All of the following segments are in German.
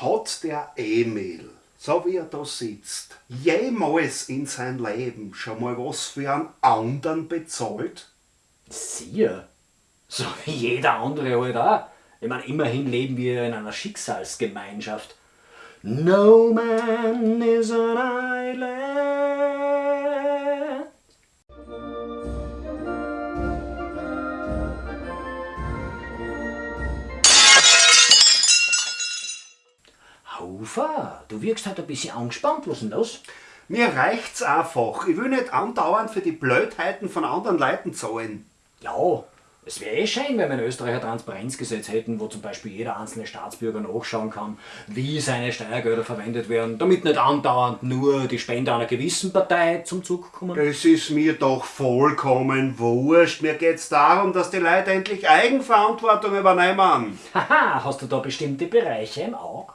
Hat der Emil, so wie er da sitzt, jemals in sein Leben schon mal was für einen anderen bezahlt? Siehe, so wie jeder andere halt auch. Ich meine, immerhin leben wir in einer Schicksalsgemeinschaft. No man is an island. Hofer, du wirkst halt ein bisschen angespannt. Was ist denn los? Mir reicht's einfach. Ich will nicht andauernd für die Blödheiten von anderen Leuten zahlen. Ja, es wäre eh schön, wenn wir in Österreich ein Transparenzgesetz hätten, wo zum Beispiel jeder einzelne Staatsbürger nachschauen kann, wie seine Steuergelder verwendet werden, damit nicht andauernd nur die Spender einer gewissen Partei zum Zug kommen. Es ist mir doch vollkommen wurscht. Mir geht's darum, dass die Leute endlich Eigenverantwortung übernehmen. Haha, hast du da bestimmte Bereiche im Auge?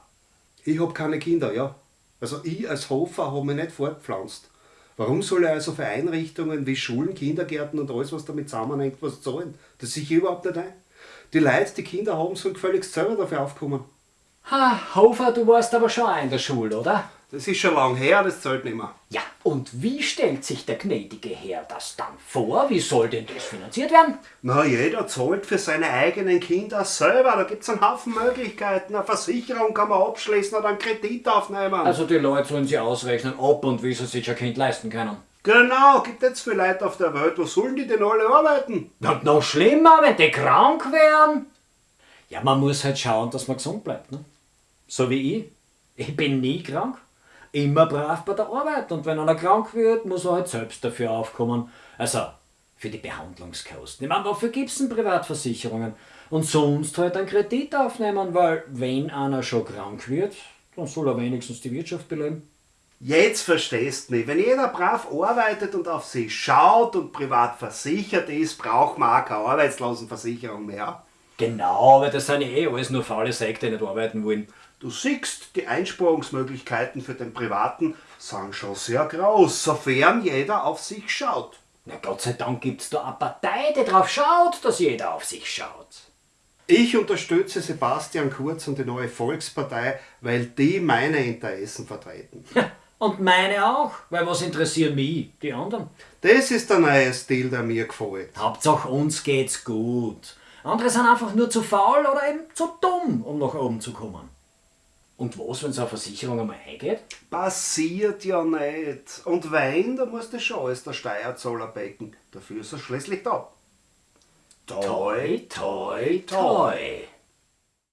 Ich hab keine Kinder, ja. Also ich als Hofer habe mich nicht fortgepflanzt. Warum soll er also für Einrichtungen wie Schulen, Kindergärten und alles, was damit zusammenhängt, was zahlen? Das sehe ich überhaupt nicht ein. Die Leute, die Kinder haben, sollen gefälligst selber dafür aufkommen. Ha, Hofer, du warst aber schon auch in der Schule, oder? Das ist schon lang her, das zahlt nicht mehr. Ja, und wie stellt sich der gnädige Herr das dann vor? Wie soll denn das finanziert werden? Na, jeder zahlt für seine eigenen Kinder selber. Da gibt's einen Haufen Möglichkeiten. Eine Versicherung kann man abschließen oder einen Kredit aufnehmen. Also die Leute sollen sich ausrechnen, ob und wie sie sich ein Kind leisten können. genau, gibt jetzt viele Leute auf der Welt. Wo sollen die denn alle arbeiten? Und noch schlimmer, wenn die krank werden. Ja, man muss halt schauen, dass man gesund bleibt. Ne? So wie ich. Ich bin nie krank. Immer brav bei der Arbeit. Und wenn einer krank wird, muss er halt selbst dafür aufkommen. Also für die Behandlungskosten. Ich meine, wofür gibt es denn Privatversicherungen? Und sonst halt einen Kredit aufnehmen, weil wenn einer schon krank wird, dann soll er wenigstens die Wirtschaft beleben. Jetzt verstehst du mich. Wenn jeder brav arbeitet und auf sich schaut und privat versichert ist, braucht man auch keine Arbeitslosenversicherung mehr. Genau, weil das sind ja eh alles nur faule Säcke, die nicht arbeiten wollen. Du siehst, die Einsparungsmöglichkeiten für den Privaten sind schon sehr groß, sofern jeder auf sich schaut. Na Gott sei Dank gibt's da eine Partei, die drauf schaut, dass jeder auf sich schaut. Ich unterstütze Sebastian Kurz und die neue Volkspartei, weil die meine Interessen vertreten. Und meine auch, weil was interessieren mich, die anderen? Das ist der neue Stil, der mir gefällt. Hauptsache uns geht's gut. Andere sind einfach nur zu faul oder eben zu dumm, um nach oben zu kommen. Und was, wenn so eine Versicherung einmal eingeht? Passiert ja nicht. Und wenn, da muss das schon alles der Steuerzahler becken. Dafür ist er schließlich da. Toi, toi, toi.